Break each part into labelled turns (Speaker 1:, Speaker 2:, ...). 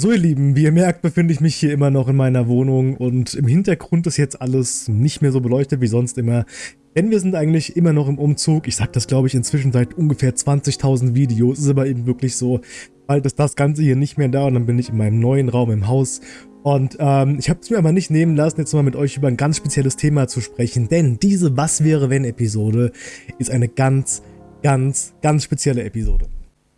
Speaker 1: So ihr Lieben, wie ihr merkt, befinde ich mich hier immer noch in meiner Wohnung und im Hintergrund ist jetzt alles nicht mehr so beleuchtet wie sonst immer. Denn wir sind eigentlich immer noch im Umzug. Ich sage das glaube ich inzwischen seit ungefähr 20.000 Videos. Ist aber eben wirklich so, bald ist das Ganze hier nicht mehr da und dann bin ich in meinem neuen Raum im Haus. Und ähm, ich habe es mir aber nicht nehmen lassen, jetzt mal mit euch über ein ganz spezielles Thema zu sprechen. Denn diese Was wäre wenn Episode ist eine ganz, ganz, ganz spezielle Episode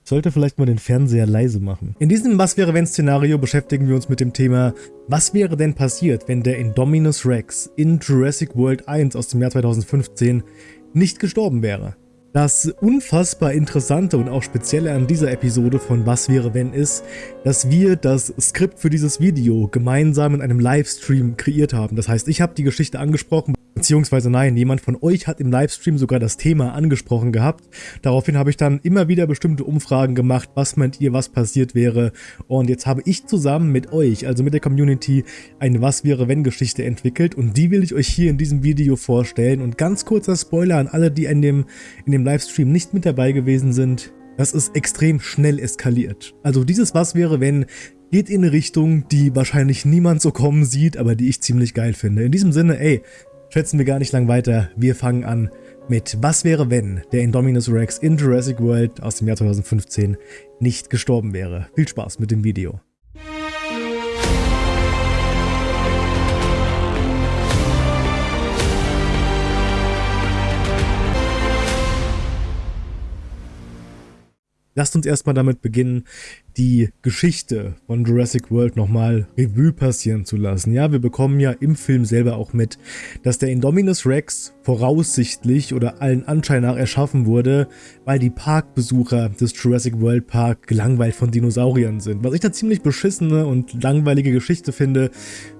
Speaker 1: sollte vielleicht mal den Fernseher leise machen. In diesem Was wäre wenn Szenario beschäftigen wir uns mit dem Thema, was wäre denn passiert, wenn der Indominus Rex in Jurassic World 1 aus dem Jahr 2015 nicht gestorben wäre. Das unfassbar Interessante und auch Spezielle an dieser Episode von Was wäre wenn ist, dass wir das Skript für dieses Video gemeinsam in einem Livestream kreiert haben. Das heißt, ich habe die Geschichte angesprochen, Beziehungsweise nein, jemand von euch hat im Livestream sogar das Thema angesprochen gehabt. Daraufhin habe ich dann immer wieder bestimmte Umfragen gemacht, was meint ihr, was passiert wäre. Und jetzt habe ich zusammen mit euch, also mit der Community, eine Was wäre wenn Geschichte entwickelt und die will ich euch hier in diesem Video vorstellen. Und ganz kurzer Spoiler an alle, die in dem, in dem Livestream nicht mit dabei gewesen sind. Das ist extrem schnell eskaliert. Also dieses Was wäre wenn geht in eine Richtung, die wahrscheinlich niemand so kommen sieht, aber die ich ziemlich geil finde. In diesem Sinne, ey, schätzen wir gar nicht lang weiter. Wir fangen an mit Was wäre, wenn der Indominus Rex in Jurassic World aus dem Jahr 2015 nicht gestorben wäre. Viel Spaß mit dem Video. Lasst uns erstmal damit beginnen, die Geschichte von Jurassic World nochmal Revue passieren zu lassen. Ja, wir bekommen ja im Film selber auch mit, dass der Indominus Rex voraussichtlich oder allen Anschein nach erschaffen wurde, weil die Parkbesucher des Jurassic World Park gelangweilt von Dinosauriern sind. Was ich da ziemlich beschissene und langweilige Geschichte finde,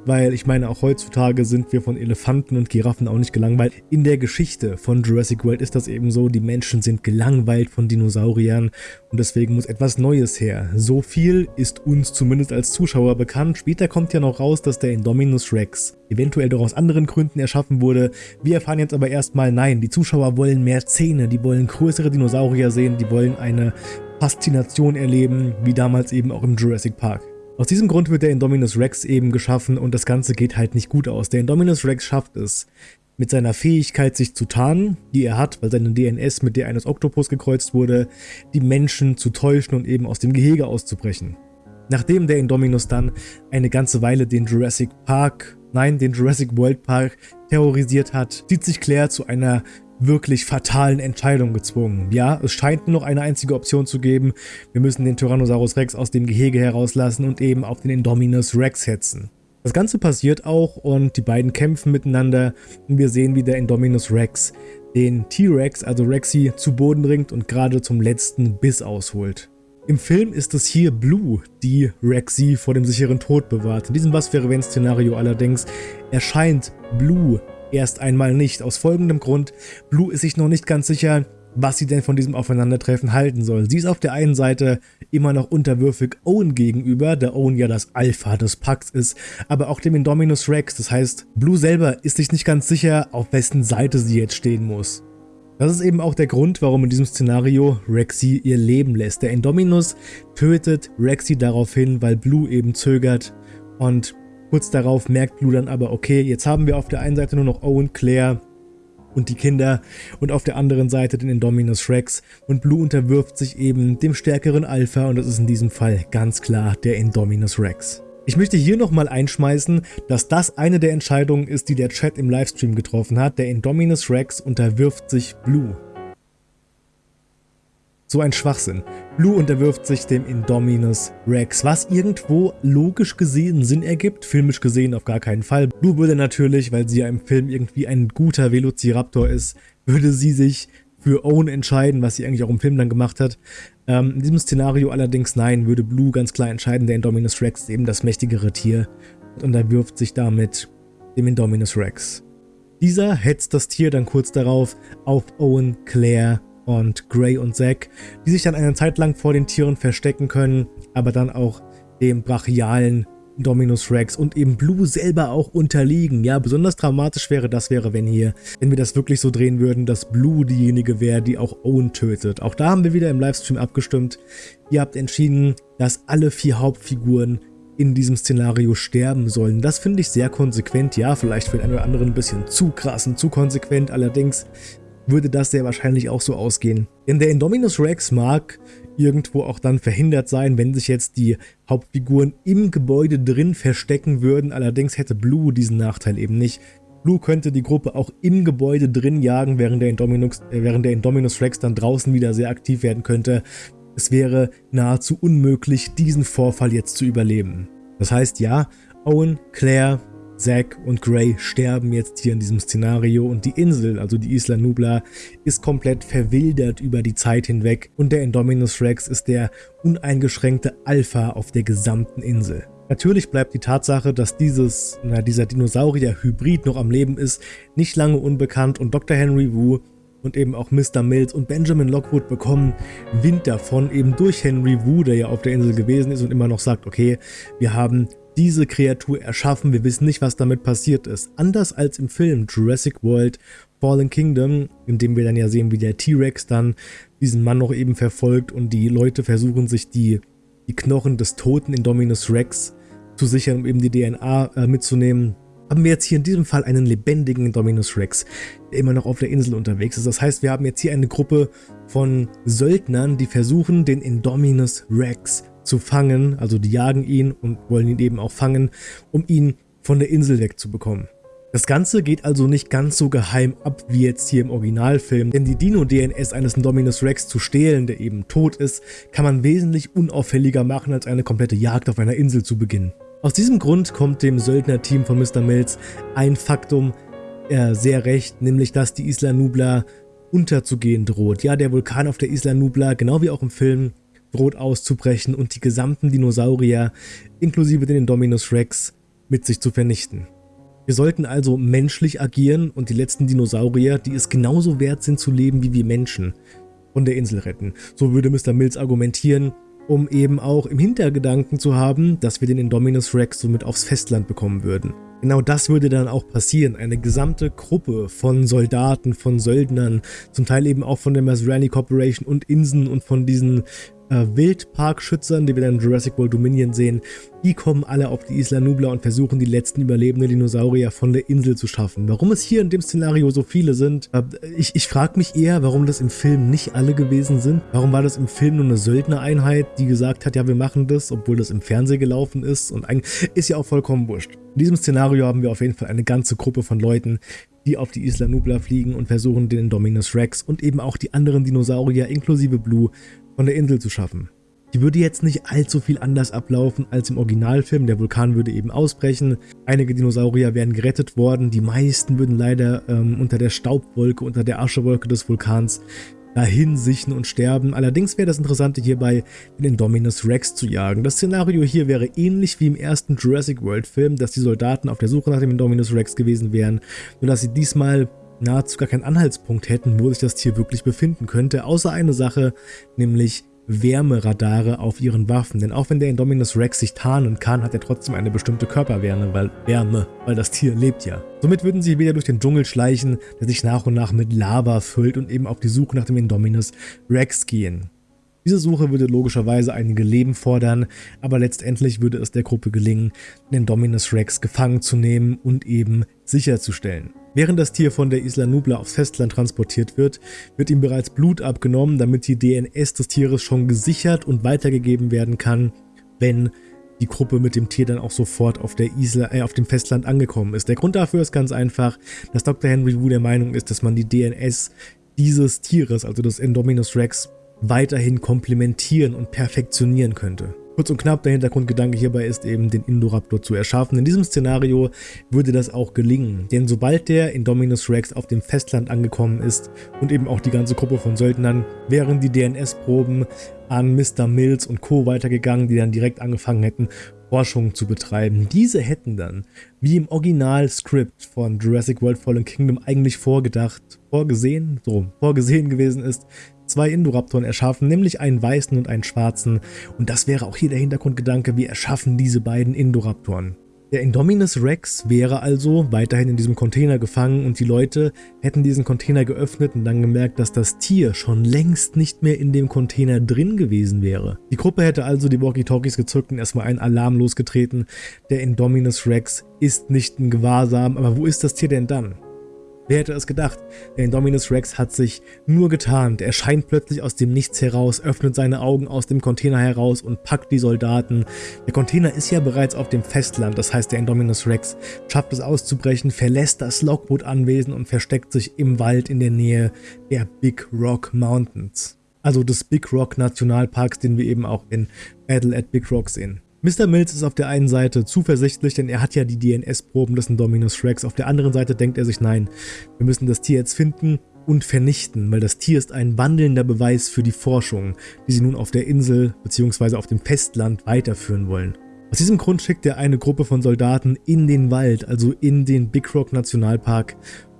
Speaker 1: weil ich meine, auch heutzutage sind wir von Elefanten und Giraffen auch nicht gelangweilt. In der Geschichte von Jurassic World ist das eben so, die Menschen sind gelangweilt von Dinosauriern und deswegen muss etwas Neues her. So viel ist uns zumindest als Zuschauer bekannt. Später kommt ja noch raus, dass der Indominus Rex eventuell doch aus anderen Gründen erschaffen wurde. Wir erfahren jetzt aber erstmal, nein, die Zuschauer wollen mehr Zähne, die wollen größere Dinosaurier sehen, die wollen eine Faszination erleben, wie damals eben auch im Jurassic Park. Aus diesem Grund wird der Indominus Rex eben geschaffen und das Ganze geht halt nicht gut aus. Der Indominus Rex schafft es, mit seiner Fähigkeit sich zu tarnen, die er hat, weil seine DNS mit der eines Oktopus gekreuzt wurde, die Menschen zu täuschen und eben aus dem Gehege auszubrechen. Nachdem der Indominus dann eine ganze Weile den Jurassic Park, nein, den Jurassic World Park terrorisiert hat, sieht sich Claire zu einer wirklich fatalen Entscheidung gezwungen. Ja, es scheint nur noch eine einzige Option zu geben. Wir müssen den Tyrannosaurus Rex aus dem Gehege herauslassen und eben auf den Indominus Rex hetzen. Das Ganze passiert auch und die beiden kämpfen miteinander und wir sehen, wie der Indominus Rex den T-Rex, also Rexy, zu Boden bringt und gerade zum letzten Biss ausholt. Im Film ist es hier Blue, die Rexy vor dem sicheren Tod bewahrt. In diesem Was-wäre-wenn-Szenario allerdings erscheint Blue erst einmal nicht. Aus folgendem Grund, Blue ist sich noch nicht ganz sicher, was sie denn von diesem Aufeinandertreffen halten soll. Sie ist auf der einen Seite immer noch unterwürfig Owen gegenüber, da Owen ja das Alpha des Packs ist, aber auch dem Indominus Rex. Das heißt, Blue selber ist sich nicht ganz sicher, auf wessen Seite sie jetzt stehen muss. Das ist eben auch der Grund, warum in diesem Szenario Rexy ihr Leben lässt. Der Indominus tötet Rexy daraufhin, weil Blue eben zögert und kurz darauf merkt Blue dann aber, okay, jetzt haben wir auf der einen Seite nur noch Owen, Claire und die Kinder und auf der anderen Seite den Indominus Rex und Blue unterwirft sich eben dem stärkeren Alpha und das ist in diesem Fall ganz klar der Indominus Rex. Ich möchte hier nochmal einschmeißen, dass das eine der Entscheidungen ist, die der Chat im Livestream getroffen hat. Der Indominus Rex unterwirft sich Blue. So ein Schwachsinn. Blue unterwirft sich dem Indominus Rex, was irgendwo logisch gesehen Sinn ergibt, filmisch gesehen auf gar keinen Fall. Blue würde natürlich, weil sie ja im Film irgendwie ein guter Velociraptor ist, würde sie sich für Owen entscheiden, was sie eigentlich auch im Film dann gemacht hat. Ähm, in diesem Szenario allerdings nein, würde Blue ganz klar entscheiden, der Indominus Rex ist eben das mächtigere Tier und unterwirft sich damit dem Indominus Rex. Dieser hetzt das Tier dann kurz darauf auf Owen, Claire und Gray und Zack, die sich dann eine Zeit lang vor den Tieren verstecken können, aber dann auch dem brachialen Dominus Rex und eben Blue selber auch unterliegen. Ja, besonders dramatisch wäre das wäre, wenn hier, wenn wir das wirklich so drehen würden, dass Blue diejenige wäre, die auch Owen tötet. Auch da haben wir wieder im Livestream abgestimmt. Ihr habt entschieden, dass alle vier Hauptfiguren in diesem Szenario sterben sollen. Das finde ich sehr konsequent, ja, vielleicht für den einen oder anderen ein bisschen zu krass und zu konsequent, allerdings würde das sehr wahrscheinlich auch so ausgehen. Denn der Indominus Rex mag irgendwo auch dann verhindert sein, wenn sich jetzt die Hauptfiguren im Gebäude drin verstecken würden, allerdings hätte Blue diesen Nachteil eben nicht. Blue könnte die Gruppe auch im Gebäude drin jagen, während der, Indominus, äh, während der Indominus Rex dann draußen wieder sehr aktiv werden könnte. Es wäre nahezu unmöglich, diesen Vorfall jetzt zu überleben. Das heißt, ja, Owen, Claire, Zack und Gray sterben jetzt hier in diesem Szenario und die Insel, also die Isla Nubla, ist komplett verwildert über die Zeit hinweg und der Indominus Rex ist der uneingeschränkte Alpha auf der gesamten Insel. Natürlich bleibt die Tatsache, dass dieses, na, dieser Dinosaurier-Hybrid noch am Leben ist, nicht lange unbekannt und Dr. Henry Wu und eben auch Mr. Mills und Benjamin Lockwood bekommen Wind davon, eben durch Henry Wu, der ja auf der Insel gewesen ist und immer noch sagt, okay, wir haben diese Kreatur erschaffen, wir wissen nicht, was damit passiert ist. Anders als im Film Jurassic World Fallen Kingdom, in dem wir dann ja sehen, wie der T-Rex dann diesen Mann noch eben verfolgt und die Leute versuchen sich die, die Knochen des toten Indominus Rex zu sichern, um eben die DNA äh, mitzunehmen haben wir jetzt hier in diesem Fall einen lebendigen Dominus Rex, der immer noch auf der Insel unterwegs ist. Das heißt, wir haben jetzt hier eine Gruppe von Söldnern, die versuchen, den Indominus Rex zu fangen. Also die jagen ihn und wollen ihn eben auch fangen, um ihn von der Insel wegzubekommen. Das Ganze geht also nicht ganz so geheim ab wie jetzt hier im Originalfilm, denn die Dino-DNS eines Indominus Rex zu stehlen, der eben tot ist, kann man wesentlich unauffälliger machen, als eine komplette Jagd auf einer Insel zu beginnen. Aus diesem Grund kommt dem Söldnerteam von Mr. Mills ein Faktum äh, sehr recht, nämlich dass die Isla Nubla unterzugehen droht. Ja, der Vulkan auf der Isla Nubla, genau wie auch im Film, droht auszubrechen und die gesamten Dinosaurier, inklusive den Indominus Rex, mit sich zu vernichten. Wir sollten also menschlich agieren und die letzten Dinosaurier, die es genauso wert sind zu leben wie wir Menschen, von der Insel retten. So würde Mr. Mills argumentieren um eben auch im Hintergedanken zu haben, dass wir den Indominus Rex somit aufs Festland bekommen würden. Genau das würde dann auch passieren. Eine gesamte Gruppe von Soldaten, von Söldnern, zum Teil eben auch von der Masrani Corporation und Insen und von diesen äh, Wildparkschützern, die wir dann in Jurassic World Dominion sehen, die kommen alle auf die Isla Nubla und versuchen die letzten überlebenden Dinosaurier von der Insel zu schaffen. Warum es hier in dem Szenario so viele sind, äh, ich, ich frage mich eher, warum das im Film nicht alle gewesen sind. Warum war das im Film nur eine Söldnereinheit, die gesagt hat, ja wir machen das, obwohl das im Fernsehen gelaufen ist und eigentlich ist ja auch vollkommen wurscht. In diesem Szenario haben wir auf jeden Fall eine ganze Gruppe von Leuten, die auf die Isla Nubla fliegen und versuchen, den Indominus Rex und eben auch die anderen Dinosaurier inklusive Blue von der Insel zu schaffen. Die würde jetzt nicht allzu viel anders ablaufen als im Originalfilm, der Vulkan würde eben ausbrechen, einige Dinosaurier wären gerettet worden, die meisten würden leider ähm, unter der Staubwolke, unter der Aschewolke des Vulkans dahin sichen und sterben. Allerdings wäre das Interessante hierbei, den Indominus Rex zu jagen. Das Szenario hier wäre ähnlich wie im ersten Jurassic World Film, dass die Soldaten auf der Suche nach dem Indominus Rex gewesen wären, nur dass sie diesmal nahezu gar keinen Anhaltspunkt hätten, wo sich das Tier wirklich befinden könnte, außer eine Sache, nämlich Wärmeradare auf ihren Waffen. Denn auch wenn der Indominus Rex sich tarnen kann, hat er trotzdem eine bestimmte Körperwärme, weil Wärme, weil das Tier lebt ja. Somit würden sie wieder durch den Dschungel schleichen, der sich nach und nach mit Lava füllt und eben auf die Suche nach dem Indominus Rex gehen. Diese Suche würde logischerweise einige Leben fordern, aber letztendlich würde es der Gruppe gelingen, den Dominus Rex gefangen zu nehmen und eben sicherzustellen. Während das Tier von der Isla Nubla aufs Festland transportiert wird, wird ihm bereits Blut abgenommen, damit die DNS des Tieres schon gesichert und weitergegeben werden kann, wenn die Gruppe mit dem Tier dann auch sofort auf, der Isla, äh, auf dem Festland angekommen ist. Der Grund dafür ist ganz einfach, dass Dr. Henry Wu der Meinung ist, dass man die DNS dieses Tieres, also des Indominus Rex, weiterhin komplementieren und perfektionieren könnte. Kurz und knapp, der Hintergrundgedanke hierbei ist eben, den Indoraptor zu erschaffen. In diesem Szenario würde das auch gelingen, denn sobald der Indominus Rex auf dem Festland angekommen ist und eben auch die ganze Gruppe von Söldnern, wären die DNS-Proben an Mr. Mills und Co. weitergegangen, die dann direkt angefangen hätten, Forschung zu betreiben. Diese hätten dann, wie im Original-Skript von Jurassic World Fallen Kingdom eigentlich vorgedacht, vorgesehen, so, vorgesehen gewesen ist, zwei Indoraptoren erschaffen, nämlich einen weißen und einen schwarzen. Und das wäre auch hier der Hintergrundgedanke, wir erschaffen diese beiden Indoraptoren. Der Indominus Rex wäre also weiterhin in diesem Container gefangen und die Leute hätten diesen Container geöffnet und dann gemerkt, dass das Tier schon längst nicht mehr in dem Container drin gewesen wäre. Die Gruppe hätte also die Walkie-Talkies gezückt und erstmal einen Alarm losgetreten. Der Indominus Rex ist nicht in Gewahrsam, aber wo ist das Tier denn dann? Wer hätte es gedacht? Der Indominus Rex hat sich nur getarnt. Er scheint plötzlich aus dem Nichts heraus, öffnet seine Augen aus dem Container heraus und packt die Soldaten. Der Container ist ja bereits auf dem Festland, das heißt der Indominus Rex schafft es auszubrechen, verlässt das Lockwood-Anwesen und versteckt sich im Wald in der Nähe der Big Rock Mountains. Also des Big Rock Nationalparks, den wir eben auch in Battle at Big Rock sehen. Mr. Mills ist auf der einen Seite zuversichtlich, denn er hat ja die DNS-Proben des Indominus Rex. Auf der anderen Seite denkt er sich, nein, wir müssen das Tier jetzt finden und vernichten, weil das Tier ist ein wandelnder Beweis für die Forschung, die sie nun auf der Insel bzw. auf dem Festland weiterführen wollen. Aus diesem Grund schickt er eine Gruppe von Soldaten in den Wald, also in den Big Rock Nationalpark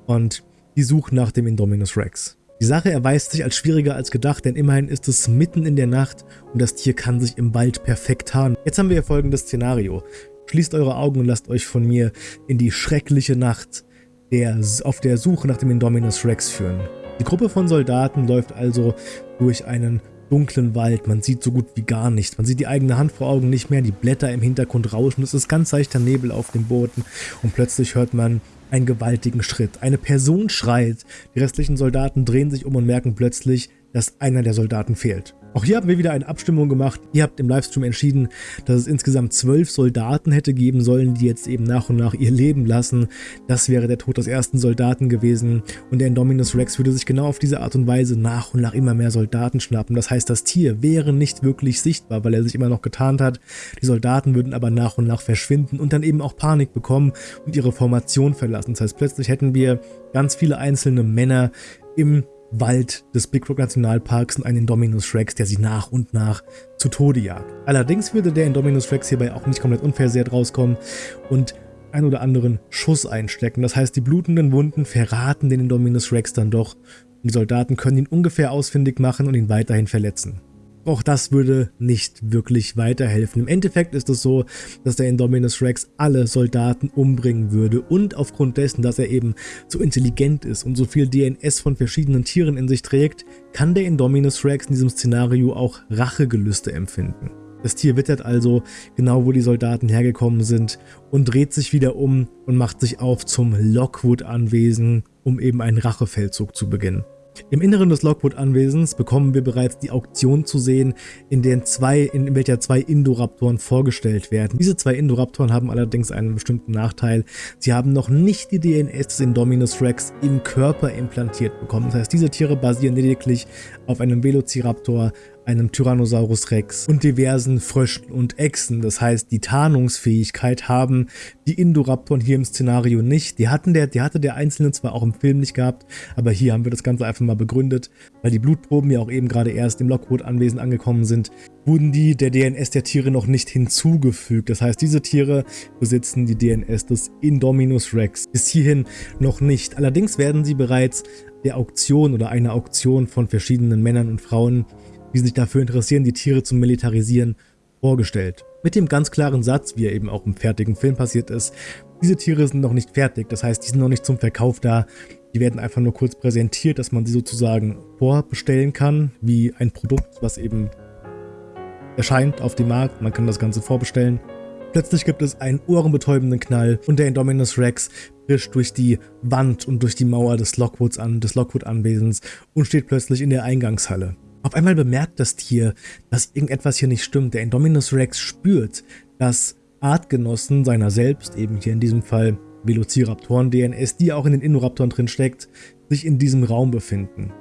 Speaker 1: und die suchen nach dem Indominus Rex. Die Sache erweist sich als schwieriger als gedacht, denn immerhin ist es mitten in der Nacht und das Tier kann sich im Wald perfekt tarnen. Jetzt haben wir hier folgendes Szenario. Schließt eure Augen und lasst euch von mir in die schreckliche Nacht der, auf der Suche nach dem Indominus Rex führen. Die Gruppe von Soldaten läuft also durch einen dunklen Wald, man sieht so gut wie gar nichts, man sieht die eigene Hand vor Augen nicht mehr, die Blätter im Hintergrund rauschen, es ist ganz leichter Nebel auf dem Boden und plötzlich hört man einen gewaltigen Schritt. Eine Person schreit, die restlichen Soldaten drehen sich um und merken plötzlich, dass einer der Soldaten fehlt. Auch hier haben wir wieder eine Abstimmung gemacht. Ihr habt im Livestream entschieden, dass es insgesamt zwölf Soldaten hätte geben sollen, die jetzt eben nach und nach ihr Leben lassen. Das wäre der Tod des ersten Soldaten gewesen und der Indominus Rex würde sich genau auf diese Art und Weise nach und nach immer mehr Soldaten schnappen. Das heißt, das Tier wäre nicht wirklich sichtbar, weil er sich immer noch getarnt hat. Die Soldaten würden aber nach und nach verschwinden und dann eben auch Panik bekommen und ihre Formation verlassen. Das heißt, plötzlich hätten wir ganz viele einzelne Männer im Wald des Big Rock Nationalparks und einen Indominus Rex, der sie nach und nach zu Tode jagt. Allerdings würde der Indominus Rex hierbei auch nicht komplett unversehrt rauskommen und ein oder anderen Schuss einstecken. Das heißt, die blutenden Wunden verraten den Indominus Rex dann doch und die Soldaten können ihn ungefähr ausfindig machen und ihn weiterhin verletzen. Auch das würde nicht wirklich weiterhelfen. Im Endeffekt ist es so, dass der Indominus Rex alle Soldaten umbringen würde und aufgrund dessen, dass er eben so intelligent ist und so viel DNS von verschiedenen Tieren in sich trägt, kann der Indominus Rex in diesem Szenario auch Rachegelüste empfinden. Das Tier wittert also genau, wo die Soldaten hergekommen sind und dreht sich wieder um und macht sich auf zum Lockwood-Anwesen, um eben einen Rachefeldzug zu beginnen. Im Inneren des Lockwood-Anwesens bekommen wir bereits die Auktion zu sehen, in, den zwei, in welcher zwei Indoraptoren vorgestellt werden. Diese zwei Indoraptoren haben allerdings einen bestimmten Nachteil. Sie haben noch nicht die DNS des Indominus Rex im Körper implantiert bekommen. Das heißt, diese Tiere basieren lediglich auf einem Velociraptor, einem Tyrannosaurus Rex und diversen Fröschen und Echsen. Das heißt, die Tarnungsfähigkeit haben die Indoraptoren hier im Szenario nicht. Die, hatten der, die hatte der Einzelne zwar auch im Film nicht gehabt, aber hier haben wir das Ganze einfach mal begründet, weil die Blutproben ja auch eben gerade erst im Lockwood-Anwesen angekommen sind, wurden die der DNS der Tiere noch nicht hinzugefügt. Das heißt, diese Tiere besitzen die DNS des Indominus Rex. Bis hierhin noch nicht. Allerdings werden sie bereits der Auktion oder einer Auktion von verschiedenen Männern und Frauen die sich dafür interessieren, die Tiere zu militarisieren, vorgestellt. Mit dem ganz klaren Satz, wie er eben auch im fertigen Film passiert ist, diese Tiere sind noch nicht fertig, das heißt, die sind noch nicht zum Verkauf da, die werden einfach nur kurz präsentiert, dass man sie sozusagen vorbestellen kann, wie ein Produkt, was eben erscheint auf dem Markt, man kann das Ganze vorbestellen. Plötzlich gibt es einen ohrenbetäubenden Knall und der Indominus Rex bricht durch die Wand und durch die Mauer des Lockwoods an, des Lockwood-Anwesens und steht plötzlich in der Eingangshalle. Auf einmal bemerkt das Tier, dass irgendetwas hier nicht stimmt. Der Indominus Rex spürt, dass Artgenossen seiner selbst, eben hier in diesem Fall Velociraptoren-DNS, die auch in den Indoraptoren drin steckt, sich in diesem Raum befinden.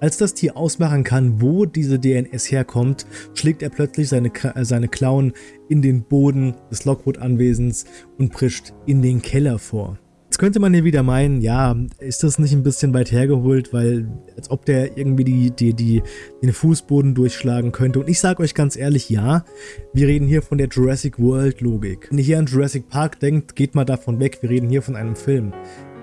Speaker 1: Als das Tier ausmachen kann, wo diese DNS herkommt, schlägt er plötzlich seine, äh, seine Klauen in den Boden des Lockwood-Anwesens und prischt in den Keller vor. Jetzt könnte man hier wieder meinen, ja, ist das nicht ein bisschen weit hergeholt, weil als ob der irgendwie die, die, die, den Fußboden durchschlagen könnte. Und ich sage euch ganz ehrlich, ja, wir reden hier von der Jurassic World Logik. Wenn ihr hier an Jurassic Park denkt, geht mal davon weg, wir reden hier von einem Film,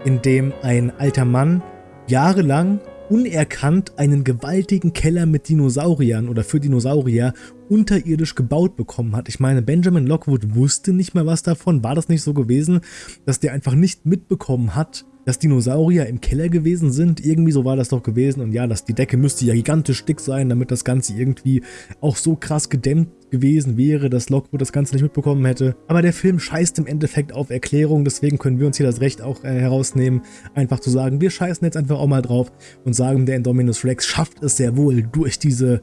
Speaker 1: in dem ein alter Mann jahrelang unerkannt einen gewaltigen Keller mit Dinosauriern oder für Dinosaurier unterirdisch gebaut bekommen hat. Ich meine, Benjamin Lockwood wusste nicht mehr was davon. War das nicht so gewesen, dass der einfach nicht mitbekommen hat, dass Dinosaurier im Keller gewesen sind. Irgendwie so war das doch gewesen. Und ja, dass die Decke müsste ja gigantisch dick sein, damit das Ganze irgendwie auch so krass gedämmt gewesen wäre, dass Lockwood das Ganze nicht mitbekommen hätte. Aber der Film scheißt im Endeffekt auf Erklärung, deswegen können wir uns hier das Recht auch äh, herausnehmen, einfach zu sagen, wir scheißen jetzt einfach auch mal drauf und sagen, der Indominus Rex schafft es sehr wohl, durch diese,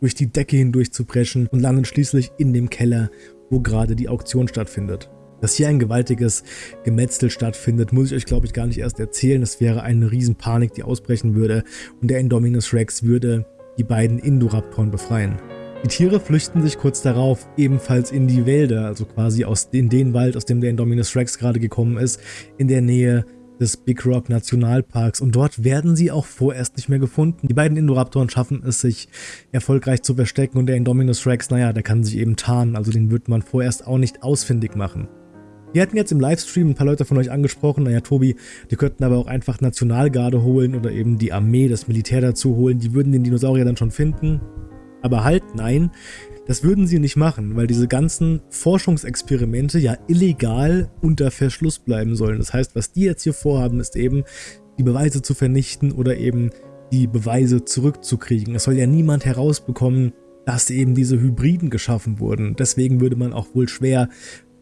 Speaker 1: durch die Decke hindurch zu preschen und landet schließlich in dem Keller, wo gerade die Auktion stattfindet. Dass hier ein gewaltiges Gemetzel stattfindet, muss ich euch glaube ich gar nicht erst erzählen. Es wäre eine Riesenpanik, die ausbrechen würde und der Indominus Rex würde die beiden Indoraptoren befreien. Die Tiere flüchten sich kurz darauf ebenfalls in die Wälder, also quasi aus in den Wald, aus dem der Indominus Rex gerade gekommen ist, in der Nähe des Big Rock Nationalparks und dort werden sie auch vorerst nicht mehr gefunden. Die beiden Indoraptoren schaffen es sich erfolgreich zu verstecken und der Indominus Rex, naja, der kann sich eben tarnen, also den wird man vorerst auch nicht ausfindig machen. Wir hatten jetzt im Livestream ein paar Leute von euch angesprochen, naja Tobi, die könnten aber auch einfach Nationalgarde holen oder eben die Armee, das Militär dazu holen, die würden den Dinosaurier dann schon finden. Aber halt, nein, das würden sie nicht machen, weil diese ganzen Forschungsexperimente ja illegal unter Verschluss bleiben sollen. Das heißt, was die jetzt hier vorhaben, ist eben, die Beweise zu vernichten oder eben die Beweise zurückzukriegen. Es soll ja niemand herausbekommen, dass eben diese Hybriden geschaffen wurden. Deswegen würde man auch wohl schwer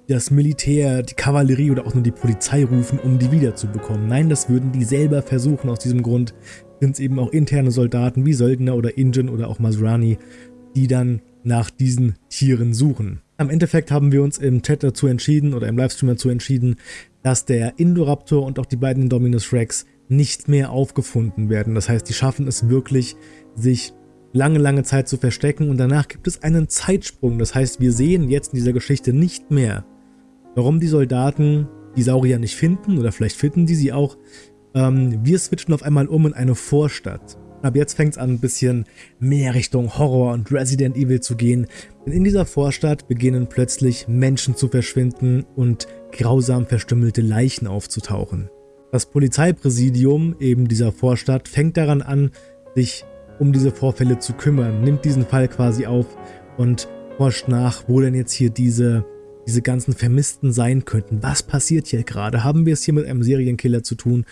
Speaker 1: das Militär, die Kavallerie oder auch nur die Polizei rufen, um die wiederzubekommen. Nein, das würden die selber versuchen. Aus diesem Grund sind es eben auch interne Soldaten wie Söldner oder Ingen oder auch Masrani, die dann nach diesen Tieren suchen. Am Endeffekt haben wir uns im Chat dazu entschieden oder im Livestream dazu entschieden, dass der Indoraptor und auch die beiden Indominus Rex nicht mehr aufgefunden werden. Das heißt, die schaffen es wirklich, sich lange, lange Zeit zu verstecken und danach gibt es einen Zeitsprung. Das heißt, wir sehen jetzt in dieser Geschichte nicht mehr, warum die Soldaten die Saurier nicht finden oder vielleicht finden die sie auch. Ähm, wir switchen auf einmal um in eine Vorstadt. Ab jetzt fängt es an, ein bisschen mehr Richtung Horror und Resident Evil zu gehen, denn in dieser Vorstadt beginnen plötzlich Menschen zu verschwinden und grausam verstümmelte Leichen aufzutauchen. Das Polizeipräsidium eben dieser Vorstadt fängt daran an, sich um diese Vorfälle zu kümmern, nimmt diesen Fall quasi auf und forscht nach, wo denn jetzt hier diese, diese ganzen Vermissten sein könnten. Was passiert hier gerade? Haben wir es hier mit einem Serienkiller zu tun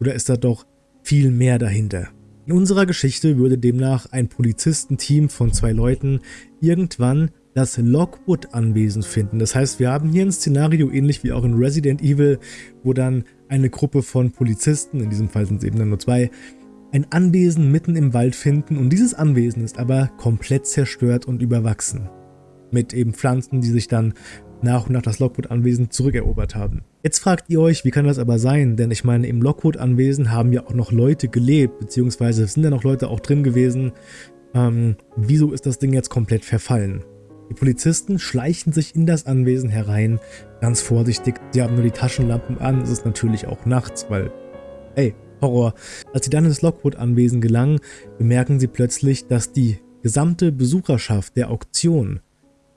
Speaker 1: oder ist da doch viel mehr dahinter? In unserer Geschichte würde demnach ein Polizistenteam von zwei Leuten irgendwann das Lockwood-Anwesen finden. Das heißt, wir haben hier ein Szenario ähnlich wie auch in Resident Evil, wo dann eine Gruppe von Polizisten, in diesem Fall sind es eben nur zwei, ein Anwesen mitten im Wald finden und dieses Anwesen ist aber komplett zerstört und überwachsen. Mit eben Pflanzen, die sich dann nach und nach das Lockwood-Anwesen zurückerobert haben. Jetzt fragt ihr euch, wie kann das aber sein? Denn ich meine, im Lockwood-Anwesen haben ja auch noch Leute gelebt, beziehungsweise sind ja noch Leute auch drin gewesen. Ähm, wieso ist das Ding jetzt komplett verfallen? Die Polizisten schleichen sich in das Anwesen herein, ganz vorsichtig. Sie haben nur die Taschenlampen an, es ist natürlich auch nachts, weil, ey, Horror. Als sie dann ins Lockwood-Anwesen gelangen, bemerken sie plötzlich, dass die gesamte Besucherschaft der Auktion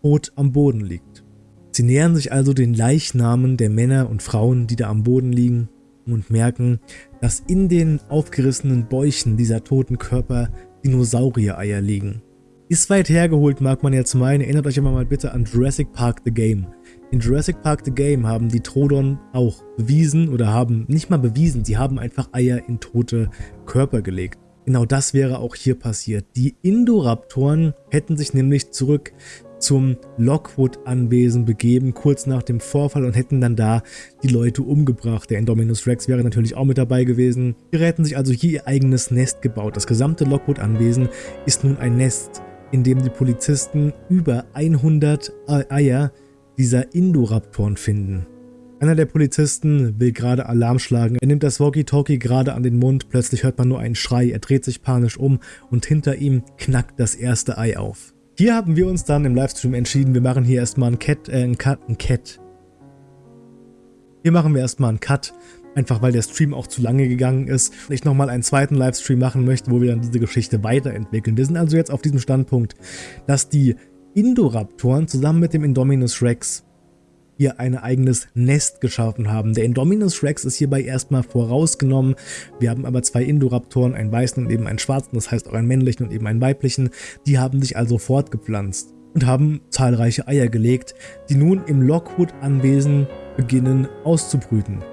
Speaker 1: tot am Boden liegt. Sie nähern sich also den Leichnamen der Männer und Frauen, die da am Boden liegen und merken, dass in den aufgerissenen Bäuchen dieser toten Körper Dinosaurier-Eier liegen. Ist weit hergeholt, mag man jetzt meinen, erinnert euch immer mal bitte an Jurassic Park The Game. In Jurassic Park The Game haben die Trodon auch bewiesen oder haben nicht mal bewiesen, sie haben einfach Eier in tote Körper gelegt. Genau das wäre auch hier passiert. Die Indoraptoren hätten sich nämlich zurück zum Lockwood-Anwesen begeben, kurz nach dem Vorfall und hätten dann da die Leute umgebracht. Der Indominus Rex wäre natürlich auch mit dabei gewesen. Die hätten sich also hier ihr eigenes Nest gebaut. Das gesamte Lockwood-Anwesen ist nun ein Nest, in dem die Polizisten über 100 Eier dieser Indoraptoren finden. Einer der Polizisten will gerade Alarm schlagen. Er nimmt das Walkie-Talkie gerade an den Mund. Plötzlich hört man nur einen Schrei. Er dreht sich panisch um und hinter ihm knackt das erste Ei auf. Hier haben wir uns dann im Livestream entschieden, wir machen hier erstmal einen Cat, äh, einen Cut, einen Cat. Hier machen wir erstmal einen Cut, einfach weil der Stream auch zu lange gegangen ist und ich nochmal einen zweiten Livestream machen möchte, wo wir dann diese Geschichte weiterentwickeln. Wir sind also jetzt auf diesem Standpunkt, dass die Indoraptoren zusammen mit dem Indominus Rex ihr ein eigenes Nest geschaffen haben. Der Indominus Rex ist hierbei erstmal vorausgenommen. Wir haben aber zwei Indoraptoren, einen weißen und eben einen schwarzen, das heißt auch einen männlichen und eben einen weiblichen. Die haben sich also fortgepflanzt und haben zahlreiche Eier gelegt, die nun im Lockwood-Anwesen beginnen auszubrüten.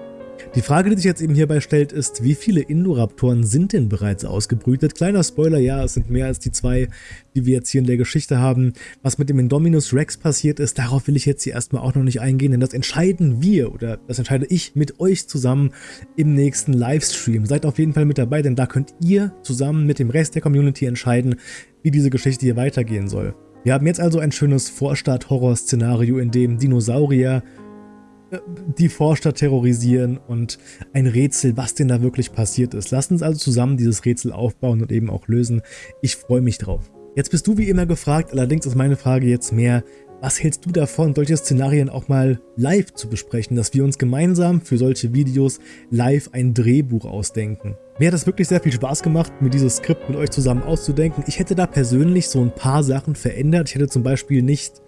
Speaker 1: Die Frage, die sich jetzt eben hierbei stellt, ist, wie viele Indoraptoren sind denn bereits ausgebrütet? Kleiner Spoiler, ja, es sind mehr als die zwei, die wir jetzt hier in der Geschichte haben. Was mit dem Indominus Rex passiert ist, darauf will ich jetzt hier erstmal auch noch nicht eingehen, denn das entscheiden wir oder das entscheide ich mit euch zusammen im nächsten Livestream. Seid auf jeden Fall mit dabei, denn da könnt ihr zusammen mit dem Rest der Community entscheiden, wie diese Geschichte hier weitergehen soll. Wir haben jetzt also ein schönes Vorstadt-Horror-Szenario, in dem Dinosaurier die Vorstadt terrorisieren und ein Rätsel, was denn da wirklich passiert ist. Lasst uns also zusammen dieses Rätsel aufbauen und eben auch lösen. Ich freue mich drauf. Jetzt bist du wie immer gefragt, allerdings ist meine Frage jetzt mehr, was hältst du davon, solche Szenarien auch mal live zu besprechen, dass wir uns gemeinsam für solche Videos live ein Drehbuch ausdenken? Mir hat es wirklich sehr viel Spaß gemacht, mir dieses Skript mit euch zusammen auszudenken. Ich hätte da persönlich so ein paar Sachen verändert. Ich hätte zum Beispiel nicht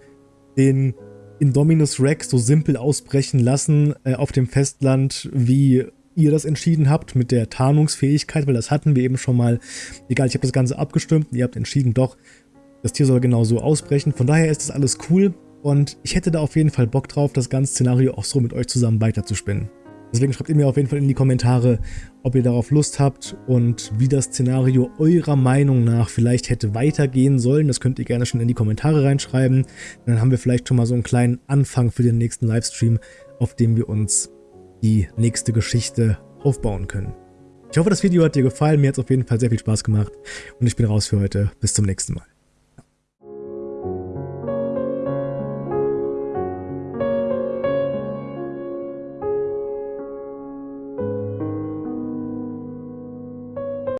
Speaker 1: den Indominus Rex so simpel ausbrechen lassen äh, auf dem Festland, wie ihr das entschieden habt mit der Tarnungsfähigkeit, weil das hatten wir eben schon mal. Egal, ich habe das Ganze abgestimmt und ihr habt entschieden, doch, das Tier soll genau so ausbrechen. Von daher ist das alles cool und ich hätte da auf jeden Fall Bock drauf, das ganze Szenario auch so mit euch zusammen weiterzuspinnen. Deswegen schreibt ihr mir auf jeden Fall in die Kommentare, ob ihr darauf Lust habt und wie das Szenario eurer Meinung nach vielleicht hätte weitergehen sollen. Das könnt ihr gerne schon in die Kommentare reinschreiben. Dann haben wir vielleicht schon mal so einen kleinen Anfang für den nächsten Livestream, auf dem wir uns die nächste Geschichte aufbauen können. Ich hoffe, das Video hat dir gefallen. Mir hat es auf jeden Fall sehr viel Spaß gemacht und ich bin raus für heute. Bis zum nächsten Mal.